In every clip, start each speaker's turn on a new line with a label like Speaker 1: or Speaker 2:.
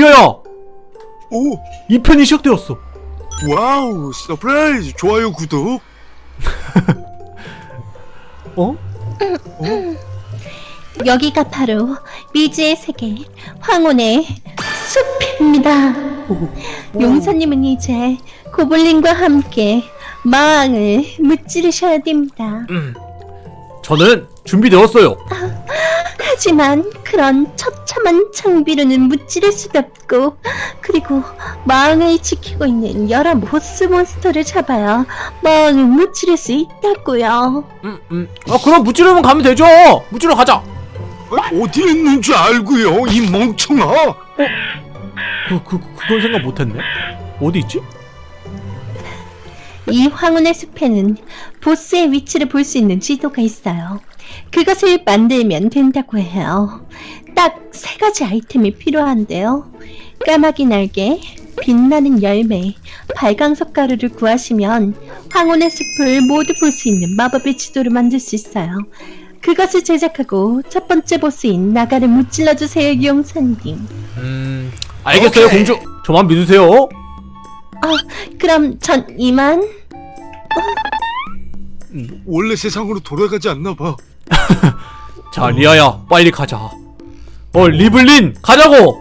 Speaker 1: 리아야
Speaker 2: 오.
Speaker 1: 2편이 시작되었어.
Speaker 2: wow surprise. 좋아요 구독.
Speaker 1: 어?
Speaker 3: 여기가 바로 미지의 세계 황혼의 숲입니다. 용사님은 이제 goblin과 함께 마왕을 무찌르셔야 됩니다.
Speaker 1: 저는 준비되었어요
Speaker 3: 하지만 그런 처참한 장비로는 무찌를 수도 없고 그리고 마왕을 지키고 있는 여러 보스 몬스터를 잡아야 마왕을 무찌를 수 있다고요.
Speaker 1: 음, 음. 아 그럼 무찌르면 가면 되죠 무찌르러 가자
Speaker 2: 어, 어디에 있는 줄 알고요 이 멍청아
Speaker 1: 그, 그, 그건 생각 못했네 어디 있지?
Speaker 3: 이 황혼의 숲에는 보스의 위치를 볼 수 있는 지도가 있어요. 그것을 만들면 된다고 해요. 딱 세 가지 아이템이 필요한데요. 까마귀 날개, 빛나는 열매, 발광석 가루를 구하시면 황혼의 숲을 모두 볼 수 있는 마법의 지도를 만들 수 있어요. 그것을 제작하고 첫 번째 보스인 나가를 무찔러 주세요, 용사님.
Speaker 1: 음 알겠어요
Speaker 2: 오케이.
Speaker 1: 공주 저만 믿으세요
Speaker 3: 아, 그럼 전 이만.
Speaker 2: 원래 세상으로 돌아가지 않나 봐
Speaker 1: 자 리아야 빨리 가자. 어 리블린 가자고!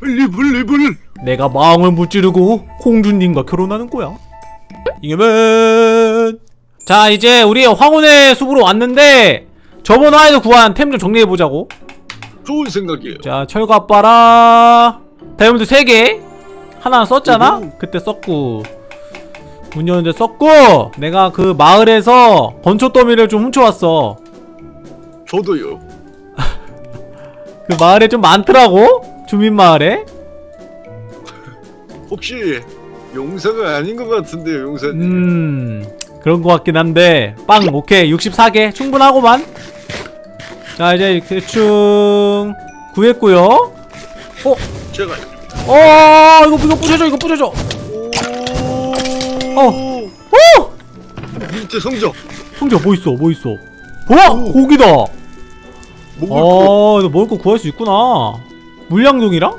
Speaker 2: 리블 리블.
Speaker 1: 내가 마왕을 무찌르고 공주님과 결혼하는 거야. 이겨면 자 이제 우리 황혼의 숲으로 왔는데 저번 화에서 구한 템 좀 정리해보자고.
Speaker 2: 좋은 생각이에요.
Speaker 1: 자 철갑 봐라. 다이아몬드 3개. 하나 썼잖아?
Speaker 2: 오호.
Speaker 1: 그때 썼고. 문 여는데 썼고 내가 그 마을에서 건초 더미를 좀 훔쳐왔어
Speaker 2: 저도요.
Speaker 1: 그 마을에 좀 많더라고? 주민 마을에?
Speaker 2: 혹시 용사가 아닌 것 같은데요 용사님.
Speaker 1: 음 그런 것 같긴 한데. 빵 오케이. 64개. 충분하고만. 자 이제 대충 구했고요. 어?
Speaker 2: 제가
Speaker 1: 어 이거 이거 부셔줘 이거 부셔줘.
Speaker 2: 오.
Speaker 1: 어. 오!
Speaker 2: 밑에 성적.
Speaker 1: 성재 뭐 있어 뭐 있어? 뭐야?
Speaker 2: 오.
Speaker 1: 고기다
Speaker 2: 먹을
Speaker 1: 거어 이거 먹을 거 구할 수 있구나. 물량동이랑?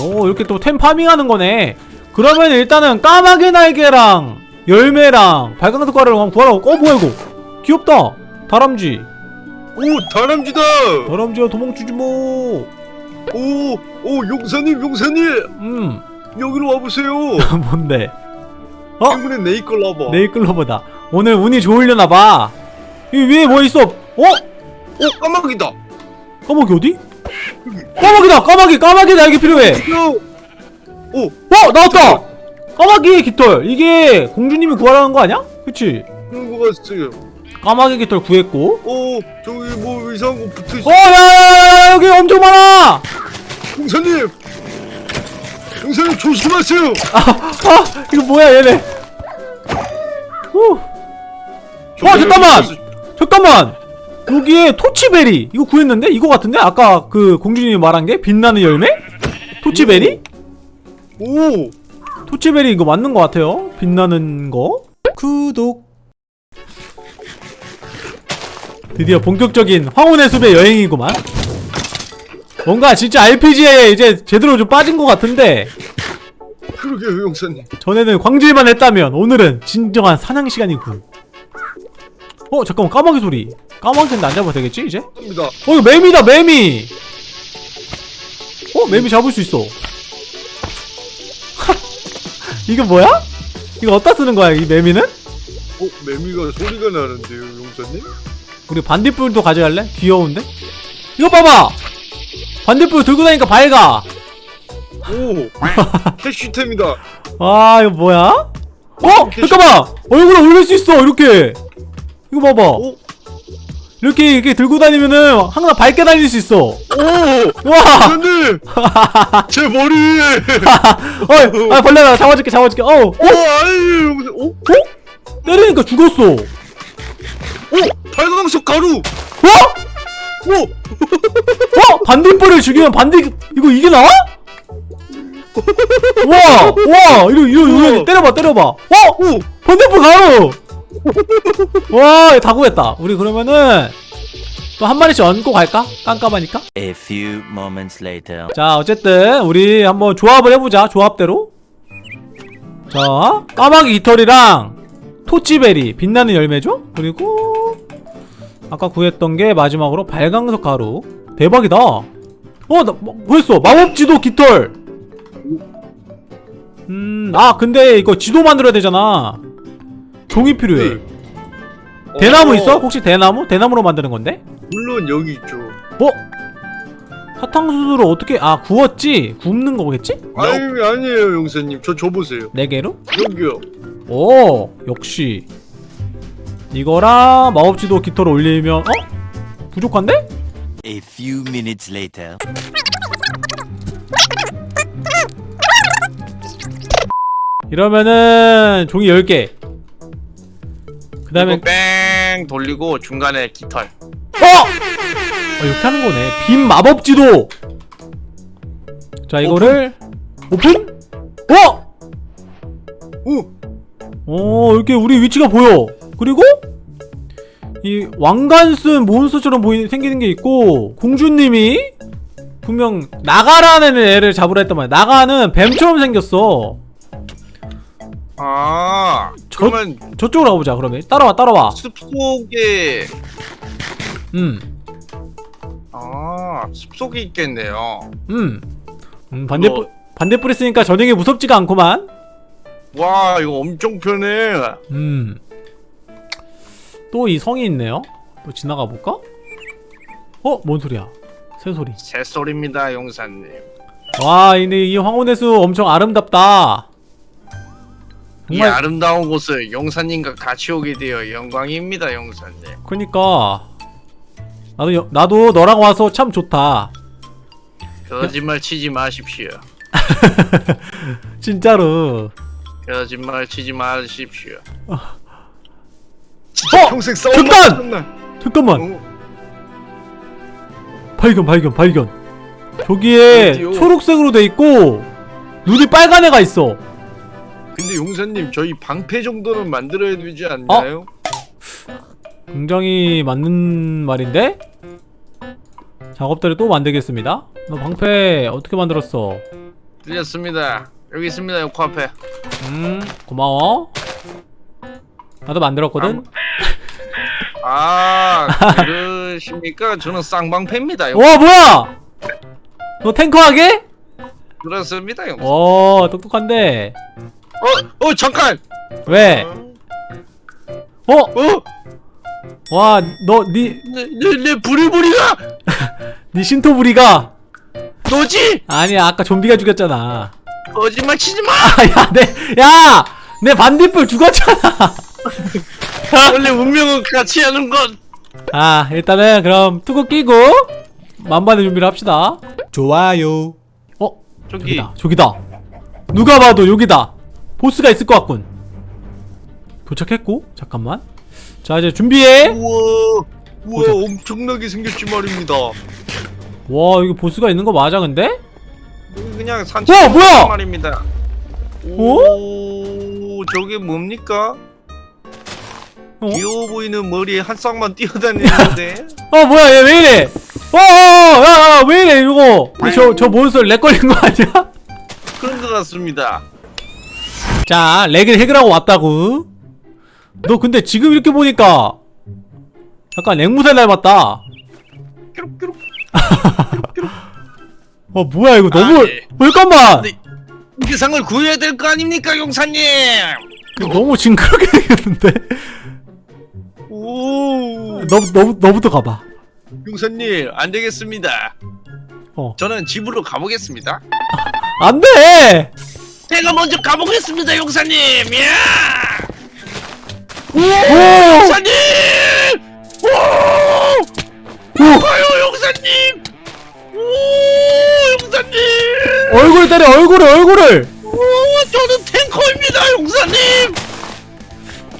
Speaker 1: 오 이렇게 또 템 파밍하는 거네. 그러면 일단은 까마귀 날개랑 열매랑 발광석 가루를 한번 구하라고. 어 뭐야 이거? 귀엽다. 다람쥐.
Speaker 2: 오 다람쥐다!
Speaker 1: 다람쥐야 도망치지 뭐.
Speaker 2: 오 오 용사님 용사님!
Speaker 1: 음.
Speaker 2: 여기로 와보세요.
Speaker 1: 뭔데? 어?
Speaker 2: 행운의 네이클 라버.
Speaker 1: 네이클로버다. 오늘 운이 좋으려나봐. 이 위에 뭐 있어 어?
Speaker 2: 오 까마귀다.
Speaker 1: 까마귀 어디? 까마귀다 까마귀 까마귀 날개 필요해.
Speaker 2: 오.
Speaker 1: 어? 나왔다! 까마귀의 깃털. 이게 공주님이 구하라는 거 아니야? 그치?
Speaker 2: 그런 거 같아요
Speaker 1: 까마귀 깃털 구했고.
Speaker 2: 오 저기 뭐 이상한 거 붙어있어.
Speaker 1: 어 야야야 여기 엄청 많아!
Speaker 2: 용사님! 용사님 조심하세요!
Speaker 1: 아 이거 뭐야 얘네? 후. 와, 어, 잠깐만! 잠깐만 여기에 토치베리. 이거 구했는데? 이거 같은데? 아까 그 공주님이 말한 게 빛나는 열매? 토치베리?
Speaker 2: 오!
Speaker 1: 토치베리 이거 맞는 것 같아요. 빛나는 거? 구독. 드디어 본격적인 황혼의 숲의 여행이구만. 뭔가 진짜 RPG에 이제 제대로 좀 빠진 것 같은데.
Speaker 2: 그러게요 용사님.
Speaker 1: 전에는 광질만 했다면 오늘은 진정한 사냥 시간이군 어 잠깐만 까마귀 소리 까마귀인데 안 잡아도 되겠지 이제? 어 이거 매미다 매미 어 매미 잡을 수 있어 이거 뭐야? 이거 어디다 쓰는 거야 이 매미는?
Speaker 2: 어 매미가 소리가 나는데요 용사님
Speaker 1: 우리 반딧불도 가져갈래? 귀여운데? 이거 봐봐! 반딧불 들고 다니까 밝아!
Speaker 2: 오 캐시템이다
Speaker 1: 아 이거 뭐야? 어! 잠깐만! 얼굴에 올릴 수 있어 이렇게! 이거 봐봐
Speaker 2: 오
Speaker 1: 이렇게 이렇게 들고 다니면은 항상 밝게 다닐 수 있어
Speaker 2: 오!
Speaker 1: 와!
Speaker 2: 용사님 제 머리에
Speaker 1: 어! 아 벌레다 잡아줄게 잡아줄게 어!
Speaker 2: 오 아이 용사 오?
Speaker 1: 어? 때리니까 죽었어
Speaker 2: 오! 발광석 가루
Speaker 1: 어?
Speaker 2: 오!
Speaker 1: 어? 반딧불을 죽이면 반딧 이거 이게 나와? 와! 와! 이거 이거 이거. 때려봐 때려봐 어?
Speaker 2: 오!
Speaker 1: 반딧불 가로! 와, 다 구했다. 우리 그러면은 또 한 마리씩 얹고 갈까? 깜깜하니까
Speaker 4: A few moments later.
Speaker 1: 자 어쨌든 우리 한번 조합을 해보자 조합대로 자 까마귀 깃털이랑 토치베리 빛나는 열매죠? 그리고 아까 구했던 게 마지막으로 발광석 가루 대박이다 어? 나 뭐, 구했어 마법 지도 깃털 음 아 근데 이거 지도 만들어야 되잖아 종이 필요해
Speaker 2: 네.
Speaker 1: 대나무
Speaker 2: 어,
Speaker 1: 있어? 혹시 대나무? 대나무로 만드는 건데?
Speaker 2: 물론 여기 있죠.
Speaker 1: 어? 사탕수수를 어떻게 아 구웠지? 굽는 거겠지?
Speaker 2: 아니 아니에요 용사님. 저 줘보세요.
Speaker 1: 네 개로?
Speaker 2: 여기요.
Speaker 1: 오 역시 이거랑 마법지도 깃털 올리면 어? 부족한데?
Speaker 4: A few minutes later.
Speaker 1: 이러면은 종이 10개 그 다음에
Speaker 5: 뺑 돌리고 중간에 깃털
Speaker 1: 어! 어! 이렇게 하는 거네 빔 마법 지도 자 이거를 오픈? 어!
Speaker 2: 오.
Speaker 1: 어 이렇게 우리 위치가 보여 그리고 이 왕관 쓴 몬스터처럼 보이 생기는 게 있고 공주님이 분명 나가라는 애를 잡으라 했단 말이야 나가는 뱀처럼 생겼어
Speaker 5: 아
Speaker 1: 저-
Speaker 5: 그러면
Speaker 1: 저 쪽으로 가보자 그러면 따라와 따라와
Speaker 5: 숲속에
Speaker 1: 음
Speaker 5: 아 숲속에 있겠네요
Speaker 1: 음. 음 반대 뿌 반대 뿌리 쓰니까 전형이 무섭지가 않구만
Speaker 5: 와 이거 엄청 편해
Speaker 1: 음. 또 이 성이 있네요. 또 지나가 볼까? 어? 뭔 소리야? 새 소리.
Speaker 5: 새소리입니다 용사님
Speaker 1: 와, 근데 이 황혼의 수 엄청 아름답다.
Speaker 5: 이
Speaker 1: 정말
Speaker 5: 아름다운 곳을 용사님과 같이 오게 되어 영광입니다 용사님
Speaker 1: 그니까 나도 여- 나도 너랑 와서 참 좋다.
Speaker 5: 거짓말 치지 마십시오
Speaker 1: 진짜로.
Speaker 5: 거짓말 치지 마십시오
Speaker 1: 어!
Speaker 2: 평생 싸움
Speaker 1: 잠깐! 잠깐만.
Speaker 2: 어,
Speaker 1: 발견 발견 발견. 저기에
Speaker 2: 어디요?
Speaker 1: 초록색으로 돼 있고 눈이 빨간 애가 있어.
Speaker 2: 근데 용사님 저희 방패 정도는 만들어야 되지 않나요?
Speaker 1: 굉장히 맞는 말인데? 작업대를 또 만들겠습니다. 너 방패 어떻게 만들었어?
Speaker 5: 들렸습니다. 여기 있습니다 요 코앞에.
Speaker 1: 음 고마워. 나도 만들었거든.
Speaker 5: 아 그러십니까? 저는 쌍방패입니다 용-
Speaker 1: 와 뭐야? 너 탱커하게?
Speaker 5: 그렇습니다
Speaker 1: 용어 똑똑한데
Speaker 5: 어, 어 잠깐.
Speaker 1: 왜? 어?
Speaker 5: 어,
Speaker 1: 와 너 니
Speaker 5: 내, 내, 내 부리부리가
Speaker 1: 니 신토부리가
Speaker 5: 너지?
Speaker 1: 아니야 아까 좀비가 죽였잖아
Speaker 5: 거짓말 치지 마.
Speaker 1: 아 야 내 야 내 반딧불 죽었잖아
Speaker 5: 원래 운명은 같이 하는 것.
Speaker 1: 아 일단은 그럼 투구 끼고 만반의 준비를 합시다 좋아요 어?
Speaker 5: 저기
Speaker 1: 저기다 저기다 누가 봐도 여기다 보스가 있을 것 같군 도착했고 잠깐만 자 이제 준비해
Speaker 2: 우와. 우와
Speaker 1: 보자.
Speaker 2: 엄청나게 생겼지 말입니다.
Speaker 1: 와 이거 보스가 있는 거 맞아 근데?
Speaker 5: 여기 그냥 산책
Speaker 1: 와, 뭐야?
Speaker 5: 말입니다.
Speaker 1: 어?
Speaker 5: 오, 저게 뭡니까?
Speaker 1: 어?
Speaker 5: 귀여워 보이는 머리에 한 쌍만 뛰어다니는데.
Speaker 1: 어 뭐야 얘 왜 이래 어어야야 왜 이래 이거 저저 monster lag 걸린 거 아니야?
Speaker 5: 그런 것 같습니다.
Speaker 1: 자 lag을 해결하고 왔다고 너 근데 지금 이렇게 보니까 약간 앵무새 닮았다. 어 뭐야 이거 너무
Speaker 5: 아니.
Speaker 1: 어, 잠깐만
Speaker 5: 근데 이 상을 구해야 될 거 아닙니까, 용사님?
Speaker 1: 너무 징그럽게 생겼는데
Speaker 5: 오,
Speaker 1: 너, 너, 너부터 가봐
Speaker 5: 용사님 안 되겠습니다.
Speaker 1: 어
Speaker 5: 저는 집으로 가보겠습니다.
Speaker 1: 안돼
Speaker 5: 제가 먼저 가보겠습니다, 용사님. 야!
Speaker 1: 오!
Speaker 5: 용사님! 오! 가요, 용사님! 오, 용사님!
Speaker 1: 얼굴 때려 얼굴을 얼굴을
Speaker 5: 오, 저는 탱커입니다, 용사님!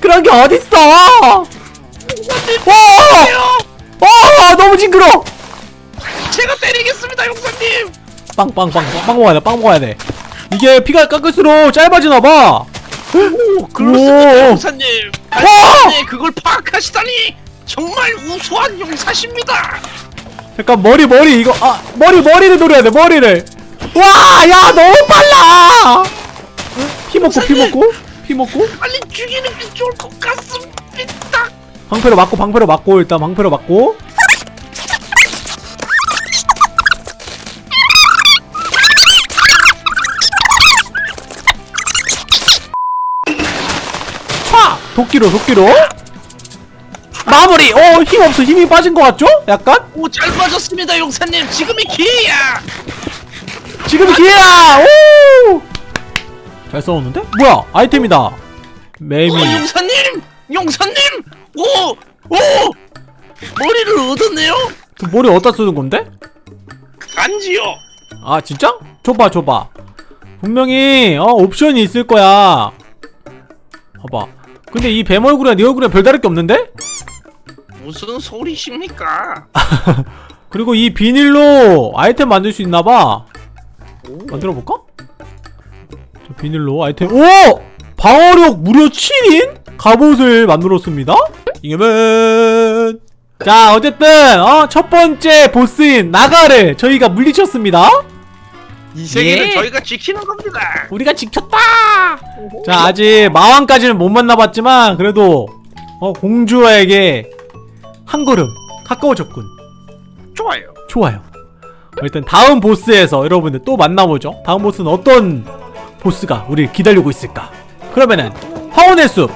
Speaker 1: 그런 게 어딨어
Speaker 5: 용사님,
Speaker 1: 와!
Speaker 5: 때려!
Speaker 1: 와 너무 징그러
Speaker 5: 제가 때리겠습니다, 용사님!
Speaker 1: 빵빵빵 빵 먹어야 돼 빵 먹어야 돼 이게 피가 깎을수록 짧아지나봐
Speaker 5: 오,
Speaker 1: 오!
Speaker 5: 용사님!
Speaker 1: 와!
Speaker 5: 아니, 그걸 파악하시다니! 정말 우수한 용사십니다.
Speaker 1: 잠깐 머리 머리 이거 아 머리 머리를 노려야 돼 머리를 와 야 너무 빨라 피 먹고 피 먹고 피 먹고
Speaker 5: 빨리 죽이는 게 좋을 것 같습니다.
Speaker 1: 방패로 맞고 방패로 맞고 일단 방패로 맞고 도끼로 도끼로. 마무리. 어 힘 없어. 힘이 빠진 것 같죠? 약간?
Speaker 5: 오, 잘 빠졌습니다, 용사님. 지금이 기회야.
Speaker 1: 지금 기회야! 오 잘 싸웠는데? 뭐야? 아이템이다. 매미
Speaker 5: 오, 용사님, 용사님. 오, 오, 머리를 얻었네요.
Speaker 1: 그 머리 어디다 쓰는 건데?
Speaker 5: 간지요.
Speaker 1: 아 진짜? 줘봐 줘봐. 분명히 어 옵션이 있을 거야. 봐봐 근데 이 뱀 얼굴이랑 네 얼굴이랑 별다를 게 없는데?
Speaker 5: 무슨 소리십니까?
Speaker 1: 그리고 이 비닐로 아이템 만들 수 있나봐 만들어볼까? 저 비닐로 아이템 오! 방어력 무려 7인? 갑옷을 만들었습니다 이겨면 자 어쨌든 어 첫 번째 보스인 나가를 저희가 물리쳤습니다
Speaker 5: 이 세계는
Speaker 1: 예.
Speaker 5: 저희가 지키는 겁니다.
Speaker 1: 우리가 지켰다! 자, 아직 마왕까지는 못 만나봤지만, 그래도, 어, 공주에게 한 걸음 가까워졌군.
Speaker 5: 좋아요.
Speaker 1: 좋아요. 어, 일단 다음 보스에서 여러분들 또 만나보죠. 다음 보스는 어떤 보스가 우리를 기다리고 있을까? 그러면은, 화원의 숲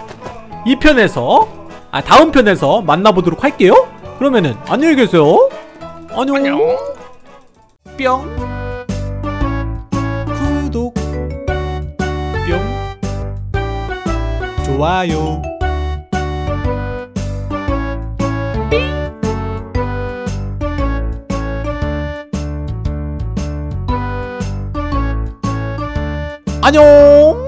Speaker 1: 2편에서, 아, 다음 편에서 만나보도록 할게요. 그러면은, 안녕히 계세요. 안녕.
Speaker 5: 안녕.
Speaker 1: 뿅 좋아요. 안녕